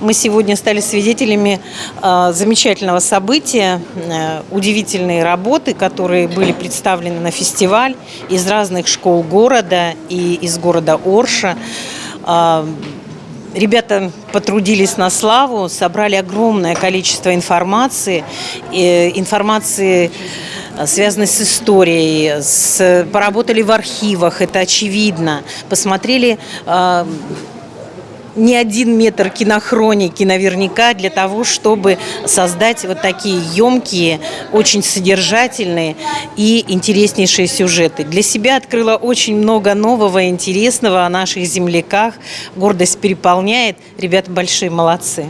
Мы сегодня стали свидетелями э, замечательного события, э, удивительные работы, которые были представлены на фестиваль из разных школ города и из города Орша. Э, Ребята потрудились на славу, собрали огромное количество информации, информации э, связанной с историей, с, поработали в архивах, это очевидно, посмотрели э, не один метр кинохроники наверняка для того, чтобы создать вот такие емкие, очень содержательные и интереснейшие сюжеты. Для себя открыла очень много нового интересного о наших земляках. Гордость переполняет. Ребята большие молодцы.